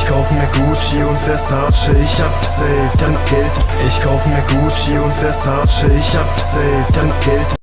Ich kauf mir Gucci und Versace, ich hab safe, dann Geld. Ich kauf mir Gucci und Versace, ich hab safe, dann Geld.